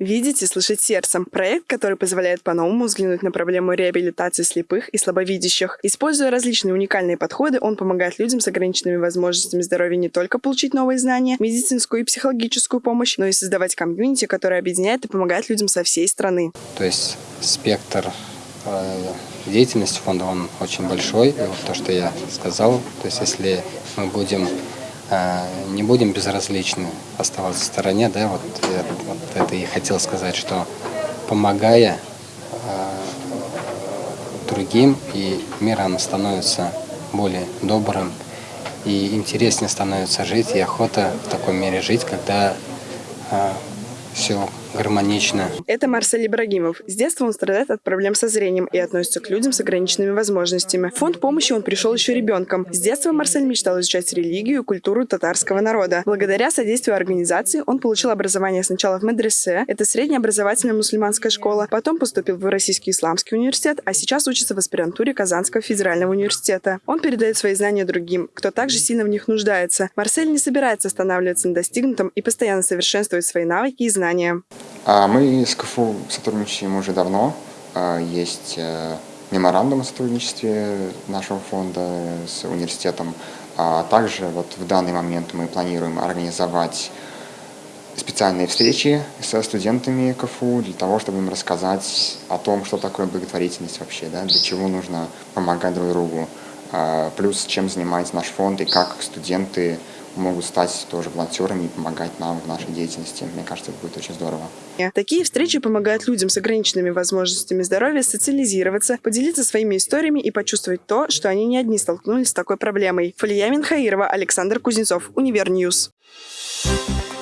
«Видеть и слышать сердцем» – проект, который позволяет по-новому взглянуть на проблему реабилитации слепых и слабовидящих. Используя различные уникальные подходы, он помогает людям с ограниченными возможностями здоровья не только получить новые знания, медицинскую и психологическую помощь, но и создавать комьюнити, которое объединяет и помогает людям со всей страны. То есть спектр э, деятельности фонда, он очень большой. И вот то, что я сказал, то есть если мы будем не будем безразличны оставаться в стороне, да, вот, вот это и хотел сказать, что помогая э, другим, и мир оно становится более добрым, и интереснее становится жить, и охота в таком мире жить, когда э, все гармонично. Это Марсель Ибрагимов. С детства он страдает от проблем со зрением и относится к людям с ограниченными возможностями. В фонд помощи он пришел еще ребенком. С детства Марсель мечтал изучать религию и культуру татарского народа. Благодаря содействию организации он получил образование сначала в медресе, это средняя образовательная мусульманская школа, потом поступил в Российский исламский университет, а сейчас учится в аспирантуре Казанского федерального университета. Он передает свои знания другим, кто также сильно в них нуждается. Марсель не собирается останавливаться на достигнутом и постоянно совершенствует свои навыки и знания. А мы с КФУ сотрудничаем уже давно. А, есть э, меморандум о сотрудничестве нашего фонда с университетом. А также вот в данный момент мы планируем организовать специальные встречи со студентами КФУ для того, чтобы им рассказать о том, что такое благотворительность вообще, да, для чего нужно помогать друг другу, плюс чем занимается наш фонд и как студенты могут стать тоже волонтерами и помогать нам в нашей деятельности. Мне кажется, это будет очень здорово. Такие встречи помогают людям с ограниченными возможностями здоровья социализироваться, поделиться своими историями и почувствовать то, что они не одни столкнулись с такой проблемой. Фалия Минхаирова, Александр Кузнецов, Univer News. Thank